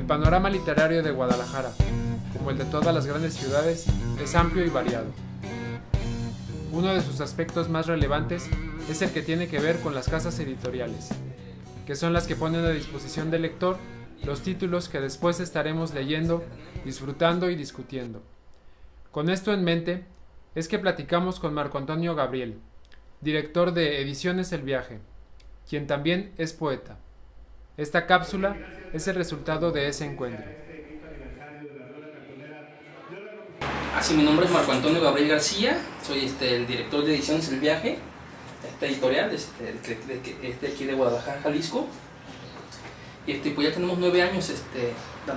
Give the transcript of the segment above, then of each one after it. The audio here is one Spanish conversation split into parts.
El panorama literario de Guadalajara, como el de todas las grandes ciudades, es amplio y variado. Uno de sus aspectos más relevantes es el que tiene que ver con las casas editoriales, que son las que ponen a disposición del lector los títulos que después estaremos leyendo, disfrutando y discutiendo. Con esto en mente, es que platicamos con Marco Antonio Gabriel, director de Ediciones El Viaje, quien también es poeta. Esta cápsula es el resultado de ese encuentro. Así, mi nombre es Marco Antonio Gabriel García, soy este, el director de Ediciones El Viaje, esta editorial, este, aquí de Guadalajara, Jalisco. Y este, pues ya tenemos nueve años este,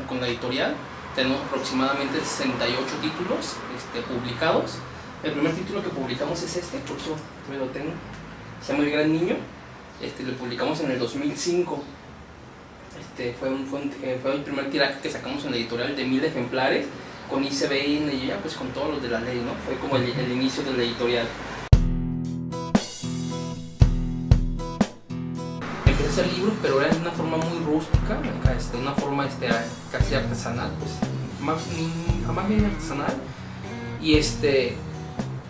con la editorial, tenemos aproximadamente 68 títulos este, publicados. El primer título que publicamos es este, por eso me lo tengo, se llama El Gran Niño, este, lo publicamos en el 2005. Este, fue, un, fue, eh, fue, el primer tiraje que sacamos en la editorial de mil ejemplares, con ICBN y ya pues con todos los de la ley, ¿no? Fue como el, inicio de la editorial. el libro, pero era de una forma muy rústica, este, una forma este, casi artesanal, pues, más, jamás bien artesanal. Y, este,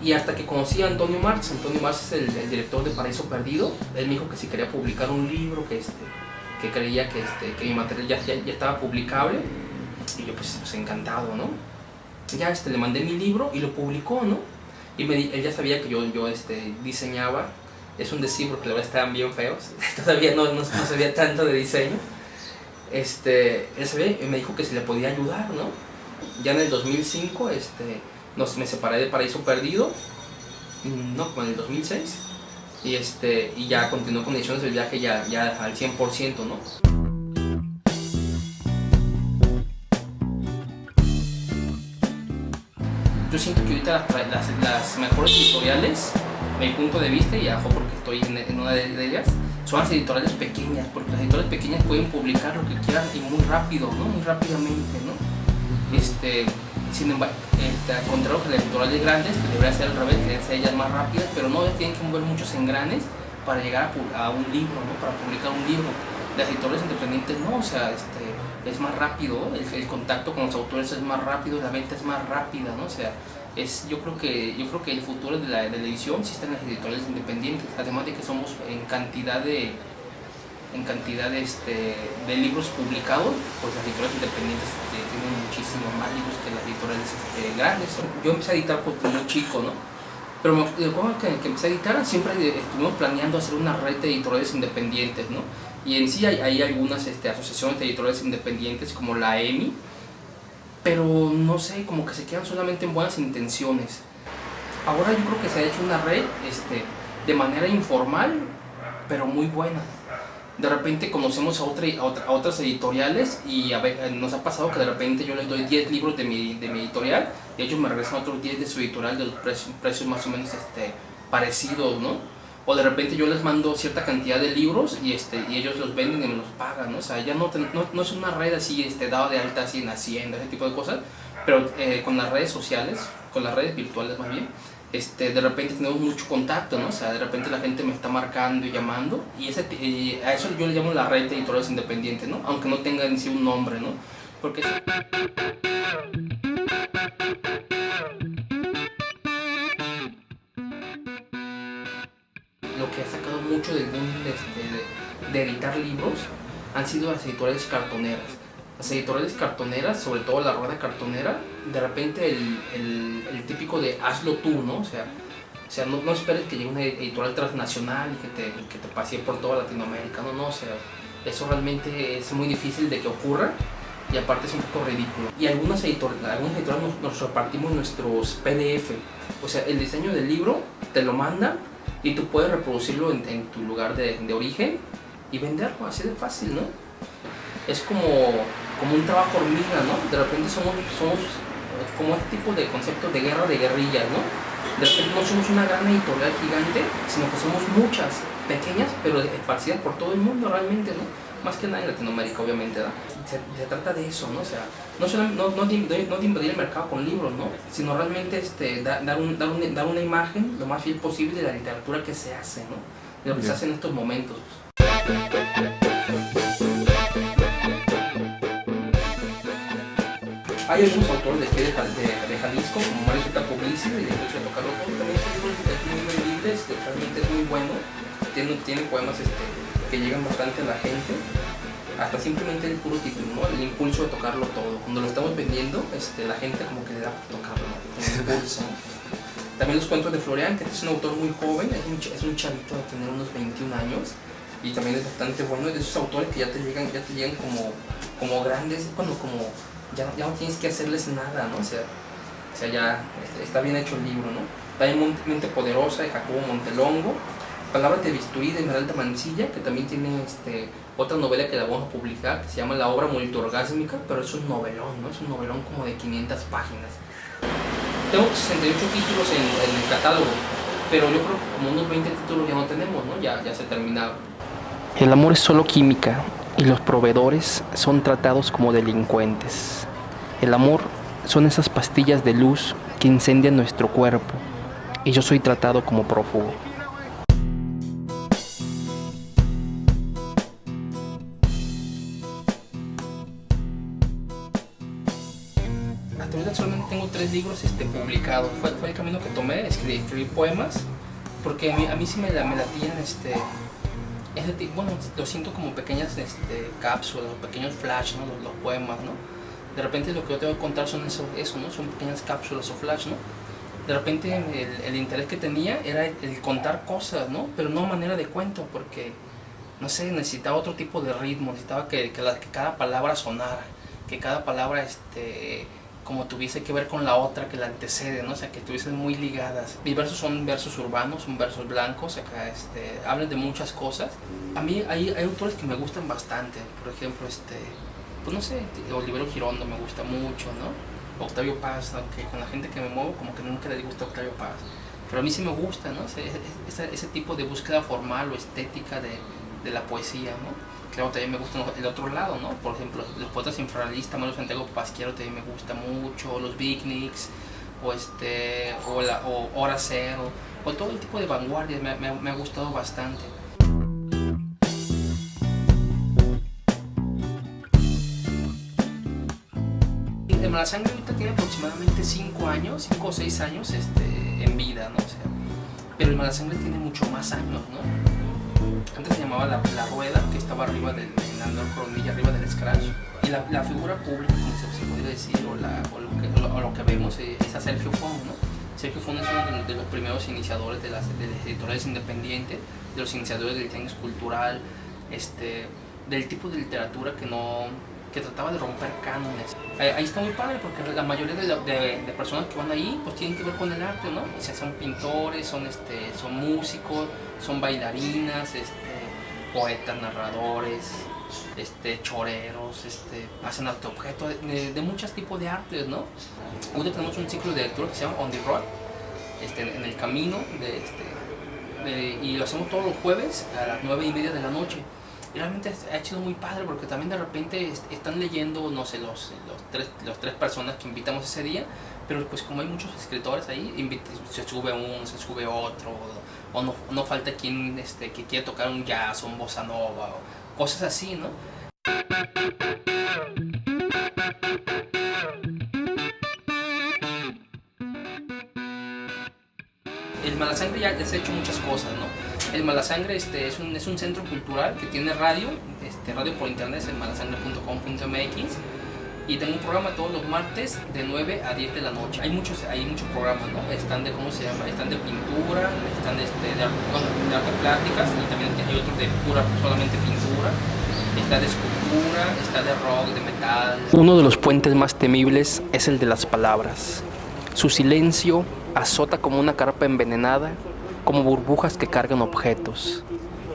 y hasta que conocí a Antonio Marx, Antonio Marx es el, director de Paraíso Perdido, él me dijo que si quería publicar un libro, que, este, que creía que, este, que mi material ya, ya, estaba publicable, y yo pues, pues, encantado, ¿no? Ya este, le mandé mi libro y lo publicó, ¿no? Y me, él ya sabía que yo, yo este, diseñaba es un decir porque la verdad estaban bien feos, todavía no, no, sabía tanto de diseño. Este, él sabía y me dijo que se le podía ayudar, ¿no? Ya en el 2005 este, nos, me separé de Paraíso Perdido, mm, no, como en el 2006, y, este, y ya continuó con ediciones del viaje ya, ya al 100%, ¿no? Yo siento que ahorita las, las mejores editoriales mi punto de vista, y ajo porque estoy en, una de, ellas, son las editoriales pequeñas, porque las editoriales pequeñas pueden publicar lo que quieran y muy rápido, ¿no? Muy rápidamente, ¿no? Este, sin embargo, este, contrario que las editoriales grandes, que debería ser al revés, que ser ellas más rápidas, pero no tienen que mover muchos engranes para llegar a, un libro, ¿no? Para publicar un libro. Las editoriales independientes no, o sea, este, es más rápido, el, el contacto con los autores es más rápido, la venta es más rápida, ¿no? O sea, es, yo creo que yo creo que el futuro de la, de la edición sí está en las editoriales independientes además de que somos en cantidad de en cantidad de, este, de libros publicados pues las editoriales independientes este, tienen muchísimo más libros que las editoriales este, grandes yo empecé a editar por muy chico no pero me acuerdo que, que empecé a editar siempre estuvimos planeando hacer una red de editoriales independientes no y en sí hay, algunas este, asociaciones de editoriales independientes como la EMI pero no sé, como que se quedan solamente en buenas intenciones. Ahora yo creo que se ha hecho una red este, de manera informal, pero muy buena. De repente conocemos a, otra, a, otras editoriales y nos ha pasado que de repente yo les doy 10 libros de mi, editorial y ellos me regresan otros 10 de su editorial de los precios, precios más o menos este, parecidos, ¿no? o de repente yo les mando cierta cantidad de libros y, este, y ellos los venden y me los pagan, ¿no? O sea, ya no, no, no, es una red así, este, dado de alta así en Hacienda, ese tipo de cosas, pero eh, con las redes sociales, con las redes virtuales más bien, este, de repente tenemos mucho contacto, ¿no? O sea, de repente la gente me está marcando y llamando y ese, a eso yo le llamo la red de editores independientes, ¿no? Aunque no tenga en sí un nombre, ¿no? Porque... que ha sacado mucho del mundo este, de, editar libros han sido las editoriales cartoneras. Las editoriales cartoneras, sobre todo la rueda cartonera, de repente el, el, típico de hazlo tú, ¿no? O sea, o sea no, no, esperes que llegue una editorial transnacional y que te, que te pase por toda Latinoamérica, no, no, o sea, eso realmente es muy difícil de que ocurra y aparte es un poco ridículo. Y algunas editoriales, algunas editoriales nos, nos repartimos nuestros PDF, o sea, el diseño del libro te lo mandan y tú puedes reproducirlo en, tu lugar de, de, origen y venderlo, así de fácil, ¿no? Es como, como un trabajo hormiga, ¿no? De repente somos, somos como este tipo de concepto de guerra de guerrillas, ¿no? De repente no somos una gran editorial gigante, sino que somos muchas, pequeñas, pero esparcidas por todo el mundo realmente, ¿no? Más que nada en Latinoamérica, obviamente, ¿no? Se, trata de eso, ¿no? O sea, no, solo, no, no, de, no, de, invadir el mercado con libros, ¿no? Sino realmente este, dar, dar, un, dar, un, dar, una imagen lo más fiel posible de la literatura que se hace, ¿no? De lo que se hace en estos momentos. Hay algunos autores de aquí de, de, Jalisco, como Mario Zeta Publici, y de tocarlo todo, también es muy vendible, este, realmente es muy bueno, tiene, tiene poemas este, que llegan bastante a la gente, hasta simplemente el puro título, ¿no? el impulso de tocarlo todo. Cuando lo estamos vendiendo, este, la gente como que le da por tocarlo, ¿no? impulso. También los cuentos de Florian, que es un autor muy joven, es un, es un chavito de tener unos 21 años, y también es bastante bueno, es de esos autores que ya te llegan, ya te llegan como, como grandes, cuando como ya, ya no tienes que hacerles nada, ¿no? O sea, o sea ya este, está bien hecho el libro, ¿no? También Mente Poderosa de Jacobo Montelongo, Palabras de Bisturí de Esmeralda Mancilla, que también tiene este, otra novela que la vamos a publicar, que se llama La obra multiorgásmica, pero es un novelón, ¿no? Es un novelón como de 500 páginas. Tengo 68 títulos en, en el catálogo, pero yo creo que como unos 20 títulos ya no tenemos, ¿no? Ya, ya se terminaron. El amor es solo química y los proveedores son tratados como delincuentes. El amor son esas pastillas de luz que incendian nuestro cuerpo y yo soy tratado como prófugo. Hasta solamente tengo tres libros este, publicados. Fue, fue el camino que tomé, escribir, poemas, porque a mí, a mí sí me, la, me latían este, bueno, lo siento como pequeñas este, cápsulas, pequeños flash, ¿no? Los, poemas, ¿no? De repente lo que yo tengo que contar son eso, eso ¿no? Son pequeñas cápsulas o flash, ¿no? De repente el, interés que tenía era el, contar cosas, ¿no? Pero no manera de cuento, porque, no sé, necesitaba otro tipo de ritmo, necesitaba que, que, que cada palabra sonara, que cada palabra, este como tuviese que ver con la otra que la antecede, ¿no? O sea, que estuviesen muy ligadas. Mis versos son versos urbanos, son versos blancos, acá este, hablan de muchas cosas. A mí hay, hay autores que me gustan bastante, por ejemplo, este, pues no sé, Olivero Girondo me gusta mucho, ¿no? Octavio Paz, aunque con la gente que me muevo como que nunca le gusta Octavio Paz. Pero a mí sí me gusta, ¿no? Ese, ese, tipo de búsqueda formal o estética de, de la poesía, ¿no? claro, también me gusta el otro lado, ¿no? Por ejemplo, los poetas infrarrealistas, Manuel Santiago Pasquiero también me gusta mucho, los beatniks, o, este, o, la, o Hora Cero, o todo el tipo de vanguardias me, ha gustado bastante. El Malasangre ahorita tiene aproximadamente 5 años, 5 o 6 años este, en vida, ¿no? Pero el Malasangre tiene mucho más años, ¿no? Antes se llamaba la, rueda, que estaba arriba del, en la coronilla, arriba del scratch. Y la, la figura pública, como se, se podría decir, o, la, o, lo que, o, lo, que, vemos eh, es a Sergio Fon, ¿no? Sergio Fon es uno de, los primeros iniciadores de las, de las editoriales independientes, de los iniciadores del diseño cultural, este, del tipo de literatura que no que trataba de romper cánones. Ahí está muy padre porque la mayoría de, de, personas que van ahí pues tienen que ver con el arte, ¿no? O sea, son pintores, son, este, son músicos, son bailarinas, este, poetas, narradores, este, choreros, este, hacen arte objeto, de, muchos tipos de artes, ¿no? Hoy tenemos un ciclo de lectura que se llama On the Road, este, en el camino, de, este, y lo hacemos todos los jueves a las nueve y media de la noche realmente ha sido muy padre porque también de repente están leyendo, no sé, los, los, tres, los tres personas que invitamos ese día, pero pues como hay muchos escritores ahí, se sube uno, se sube otro, o, no, no, falta quien este, que quiera tocar un jazz o un bossa nova, o cosas así, ¿no? Malasangre ya, ya se ha hecho muchas cosas, ¿no? El Malasangre este, es, un, es un centro cultural que tiene radio, este, radio por internet, es malasangre.com.mx y tengo un programa todos los martes de 9 a 10 de la noche. Hay muchos, hay muchos programas, ¿no? Están de, ¿cómo se llama? Están de pintura, están de, este, de, de arte plásticas y también hay otros de pura, solamente pintura. Está de escultura, está de rock, de metal. Uno de los puentes más temibles es el de las palabras. Su silencio azota como una carpa envenenada como burbujas que cargan objetos.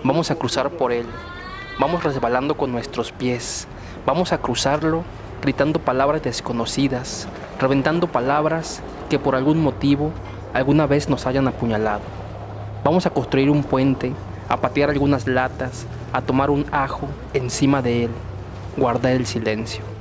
Vamos a cruzar por él, vamos resbalando con nuestros pies, vamos a cruzarlo gritando palabras desconocidas, reventando palabras que por algún motivo alguna vez nos hayan apuñalado. Vamos a construir un puente, a patear algunas latas, a tomar un ajo encima de él, guardar el silencio.